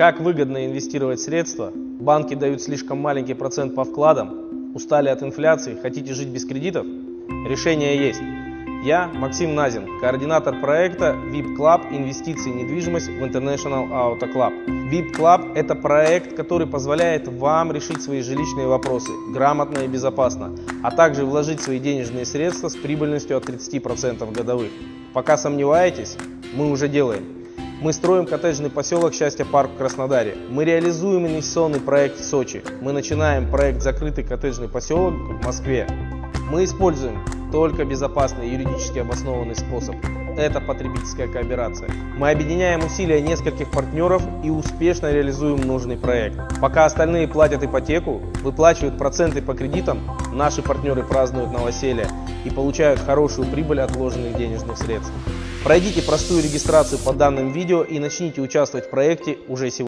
Как выгодно инвестировать средства? Банки дают слишком маленький процент по вкладам. Устали от инфляции? Хотите жить без кредитов? Решение есть. Я Максим Назин, координатор проекта VIP Club инвестиции и недвижимость в International Auto Club. VIP Club – это проект, который позволяет вам решить свои жилищные вопросы грамотно и безопасно, а также вложить свои денежные средства с прибыльностью от 30% годовых. Пока сомневаетесь, мы уже делаем. Мы строим коттеджный поселок «Счастье парк» в Краснодаре. Мы реализуем инвестиционный проект в Сочи. Мы начинаем проект «Закрытый коттеджный поселок» в Москве. Мы используем только безопасный юридически обоснованный способ. Это потребительская кооперация. Мы объединяем усилия нескольких партнеров и успешно реализуем нужный проект. Пока остальные платят ипотеку, выплачивают проценты по кредитам, наши партнеры празднуют новоселье и получают хорошую прибыль от вложенных денежных средств. Пройдите простую регистрацию по данным видео и начните участвовать в проекте уже сегодня.